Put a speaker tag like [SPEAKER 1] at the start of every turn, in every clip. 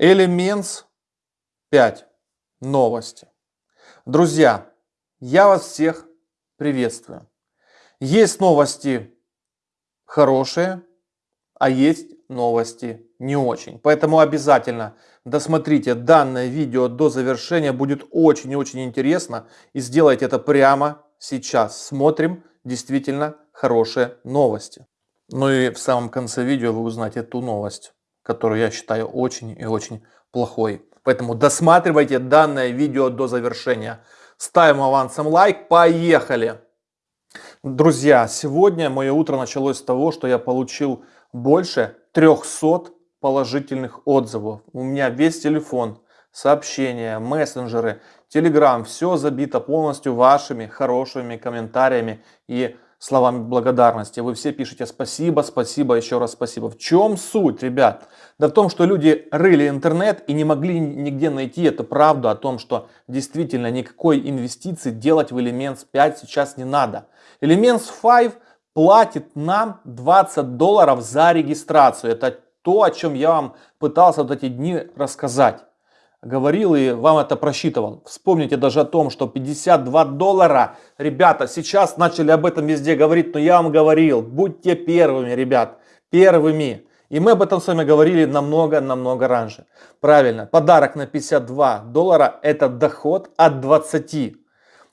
[SPEAKER 1] Elements 5. Новости. Друзья, я вас всех приветствую. Есть новости хорошие, а есть новости не очень. Поэтому обязательно досмотрите данное видео до завершения. Будет очень и очень интересно. И сделайте это прямо сейчас. Смотрим действительно хорошие новости. Ну и в самом конце видео вы узнаете ту новость, которую я считаю очень и очень плохой. Поэтому досматривайте данное видео до завершения. Ставим авансом лайк, поехали! Друзья, сегодня мое утро началось с того, что я получил больше 300 положительных отзывов. У меня весь телефон, сообщения, мессенджеры, телеграм, все забито полностью вашими хорошими комментариями и словами благодарности. Вы все пишете спасибо, спасибо, еще раз спасибо. В чем суть, ребят? Да в том, что люди рыли интернет и не могли нигде найти эту правду о том, что действительно никакой инвестиции делать в Elements 5 сейчас не надо. Elements 5 платит нам 20 долларов за регистрацию. Это то, о чем я вам пытался вот эти дни рассказать говорил и вам это просчитывал. Вспомните даже о том, что 52 доллара, ребята, сейчас начали об этом везде говорить, но я вам говорил, будьте первыми, ребят, первыми. И мы об этом с вами говорили намного-намного раньше. Правильно, подарок на 52 доллара это доход от 20.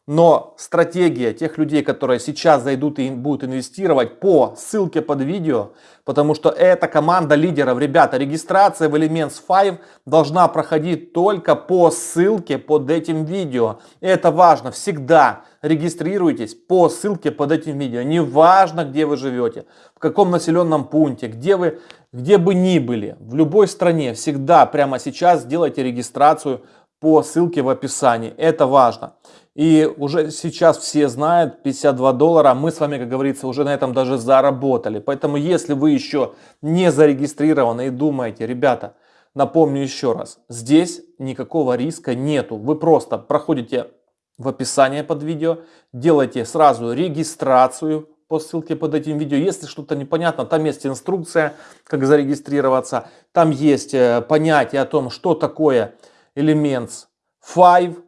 [SPEAKER 1] Но стратегия тех людей, которые сейчас зайдут и будут инвестировать по ссылке под видео, потому что это команда лидеров. Ребята, регистрация в Elements 5 должна проходить только по ссылке под этим видео. Это важно. Всегда регистрируйтесь по ссылке под этим видео. Неважно, где вы живете, в каком населенном пункте, где вы, где бы ни были, в любой стране. Всегда прямо сейчас сделайте регистрацию по ссылке в описании. Это важно. И уже сейчас все знают, 52 доллара, мы с вами, как говорится, уже на этом даже заработали. Поэтому, если вы еще не зарегистрированы и думаете, ребята, напомню еще раз, здесь никакого риска нету. Вы просто проходите в описание под видео, делаете сразу регистрацию по ссылке под этим видео. Если что-то непонятно, там есть инструкция, как зарегистрироваться. Там есть э, понятие о том, что такое Elements 5, Э,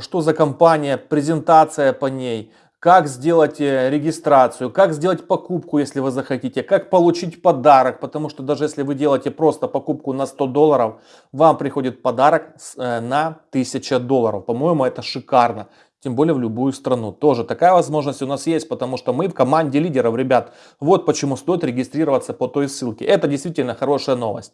[SPEAKER 1] что за компания, презентация по ней, как сделать э, регистрацию, как сделать покупку, если вы захотите, как получить подарок, потому что даже если вы делаете просто покупку на 100 долларов, вам приходит подарок э, на 1000 долларов. По-моему, это шикарно. Тем более в любую страну. Тоже такая возможность у нас есть, потому что мы в команде лидеров, ребят. Вот почему стоит регистрироваться по той ссылке. Это действительно хорошая новость.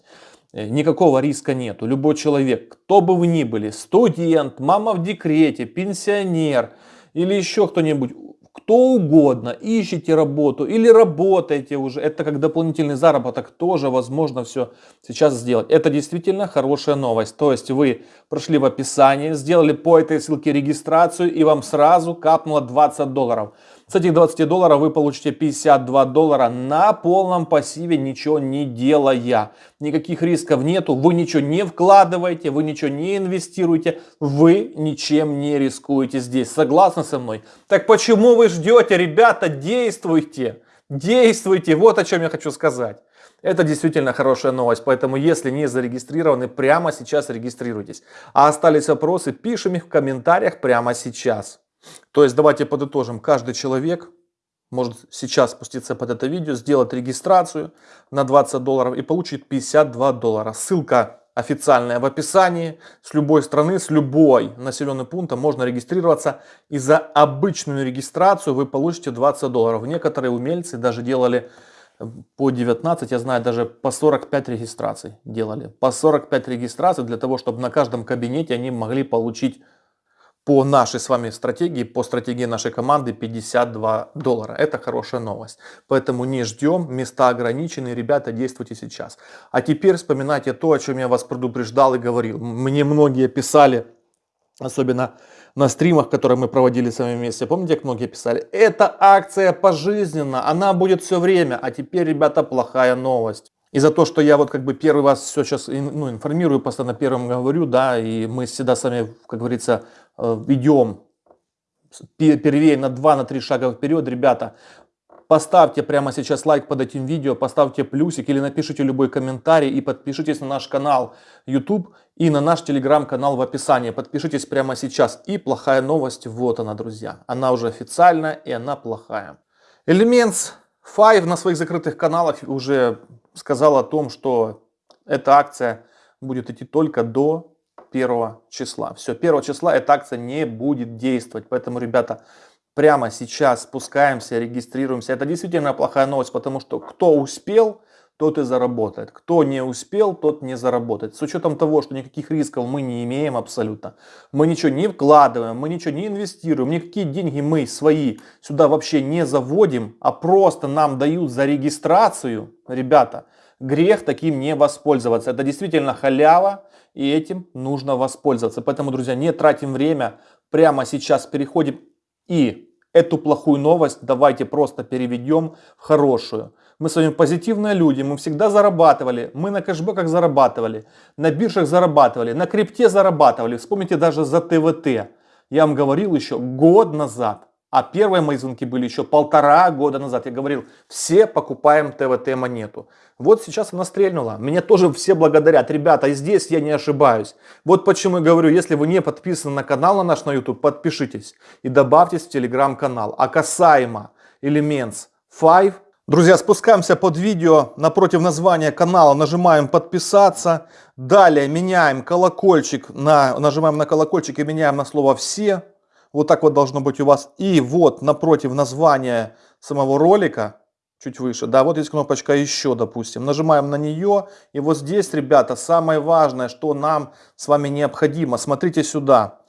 [SPEAKER 1] Э, никакого риска нету. Любой человек, кто бы вы ни были, студент, мама в декрете, пенсионер или еще кто-нибудь, кто угодно, ищите работу или работаете уже, это как дополнительный заработок, тоже возможно все сейчас сделать. Это действительно хорошая новость. То есть вы прошли в описании, сделали по этой ссылке регистрацию и вам сразу капнуло 20 долларов. С этих 20 долларов вы получите 52 доллара на полном пассиве, ничего не делая. Никаких рисков нету, вы ничего не вкладываете, вы ничего не инвестируете, вы ничем не рискуете здесь. Согласны со мной? Так почему вы ждете, ребята, действуйте, действуйте, вот о чем я хочу сказать. Это действительно хорошая новость, поэтому если не зарегистрированы, прямо сейчас регистрируйтесь. А остались вопросы, пишем их в комментариях прямо сейчас. То есть давайте подытожим. Каждый человек может сейчас спуститься под это видео, сделать регистрацию на 20 долларов и получить 52 доллара. Ссылка официальная в описании. С любой страны, с любой населенным пунктом можно регистрироваться. И за обычную регистрацию вы получите 20 долларов. Некоторые умельцы даже делали э, по 19, я знаю, даже по 45 регистраций делали. По 45 регистраций для того, чтобы на каждом кабинете они могли получить по нашей с вами стратегии, по стратегии нашей команды 52 доллара. Это хорошая новость. Поэтому не ждем, места ограничены, ребята, действуйте сейчас. А теперь вспоминайте то, о чем я вас предупреждал и говорил. Мне многие писали, особенно на стримах, которые мы проводили с вами вместе. Помните, как многие писали? Это акция пожизненно, она будет все время. А теперь, ребята, плохая новость. И за то, что я вот как бы первый вас все сейчас ну, информирую, постоянно первым говорю, да, и мы всегда с вами, как говорится, Э, идем первее на 2-3 на шага вперед, ребята, Поставьте прямо сейчас лайк под этим видео, поставьте плюсик или напишите любой комментарий и подпишитесь на наш канал YouTube и на наш телеграм-канал в описании. Подпишитесь прямо сейчас. И плохая новость, вот она, друзья. Она уже официальная и она плохая. Elements 5 на своих закрытых каналах уже сказал о том, что эта акция будет идти только до 1 числа. Все, 1 числа эта акция не будет действовать. Поэтому, ребята, прямо сейчас спускаемся, регистрируемся. Это действительно плохая новость, потому что кто успел, тот и заработает. Кто не успел, тот не заработает. С учетом того, что никаких рисков мы не имеем абсолютно. Мы ничего не вкладываем, мы ничего не инвестируем, никакие деньги мы свои сюда вообще не заводим, а просто нам дают за регистрацию. Ребята, грех таким не воспользоваться. Это действительно халява, и этим нужно воспользоваться. Поэтому, друзья, не тратим время, прямо сейчас переходим и эту плохую новость давайте просто переведем в хорошую. Мы с вами позитивные люди, мы всегда зарабатывали, мы на кэшбэках зарабатывали, на биржах зарабатывали, на крипте зарабатывали. Вспомните даже за ТВТ. Я вам говорил еще год назад. А первые мои звонки были еще полтора года назад. Я говорил, все покупаем ТВТ монету. Вот сейчас она стрельнула. Меня тоже все благодарят. Ребята, и здесь я не ошибаюсь. Вот почему я говорю, если вы не подписаны на канал на наш на YouTube, подпишитесь и добавьтесь в телеграм-канал. А касаемо Elements 5, Друзья, спускаемся под видео, напротив названия канала нажимаем подписаться. Далее меняем колокольчик, на, нажимаем на колокольчик и меняем на слово все. Вот так вот должно быть у вас. И вот напротив названия самого ролика, чуть выше, да, вот есть кнопочка еще, допустим. Нажимаем на нее. И вот здесь, ребята, самое важное, что нам с вами необходимо. Смотрите сюда.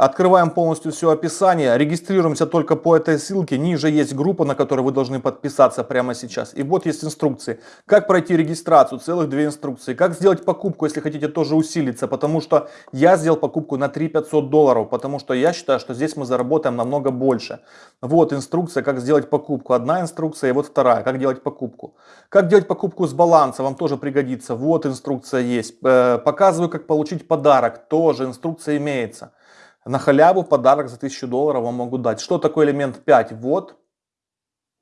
[SPEAKER 1] Открываем полностью все описание, регистрируемся только по этой ссылке. Ниже есть группа, на которой вы должны подписаться прямо сейчас. И вот есть инструкции. Как пройти регистрацию, целых две инструкции. Как сделать покупку, если хотите тоже усилиться. Потому что я сделал покупку на 3 500 долларов. Потому что я считаю, что здесь мы заработаем намного больше. Вот инструкция, как сделать покупку. Одна инструкция и вот вторая, как делать покупку. Как делать покупку с баланса, вам тоже пригодится. Вот инструкция есть. Э, показываю, как получить подарок. Тоже инструкция имеется. На халяву подарок за 1000 долларов вам могу дать. Что такое элемент 5? Вот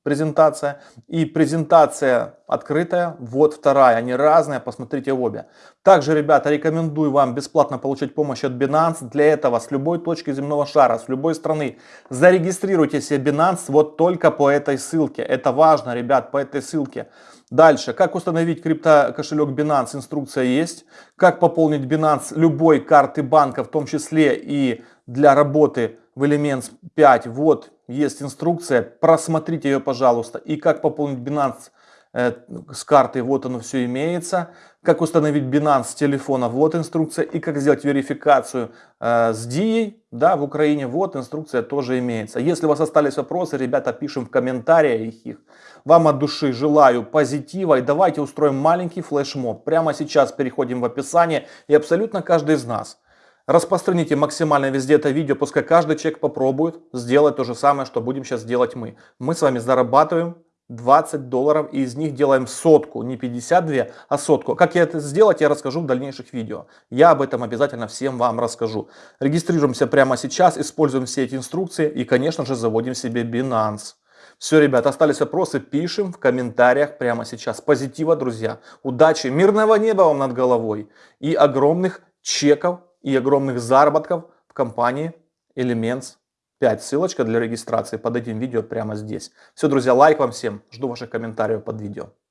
[SPEAKER 1] презентация. И презентация открытая, вот вторая. Они разные, посмотрите обе. Также, ребята, рекомендую вам бесплатно получать помощь от Binance. Для этого с любой точки земного шара, с любой страны зарегистрируйте себе Binance вот только по этой ссылке. Это важно, ребят, по этой ссылке. Дальше, как установить крипто кошелек Binance, инструкция есть. Как пополнить Binance любой карты банка, в том числе и для работы в Elements 5. Вот есть инструкция, просмотрите ее, пожалуйста. И как пополнить Binance э, с карты, вот оно все имеется. Как установить Binance с телефона, вот инструкция. И как сделать верификацию э, с DIA, да, в Украине, вот инструкция тоже имеется. Если у вас остались вопросы, ребята, пишем в комментариях их. Вам от души желаю позитива и давайте устроим маленький флешмоб. Прямо сейчас переходим в описание и абсолютно каждый из нас Распространите максимально везде это видео, пускай каждый человек попробует сделать то же самое, что будем сейчас делать мы. Мы с вами зарабатываем 20 долларов и из них делаем сотку, не 52, а сотку. Как я это сделать, я расскажу в дальнейших видео. Я об этом обязательно всем вам расскажу. Регистрируемся прямо сейчас, используем все эти инструкции и, конечно же, заводим себе Binance. Все, ребят, остались вопросы, пишем в комментариях прямо сейчас. Позитива, друзья. Удачи, мирного неба вам над головой и огромных чеков и огромных заработков в компании Elements 5. Ссылочка для регистрации под этим видео прямо здесь. Все, друзья, лайк вам всем. Жду ваших комментариев под видео.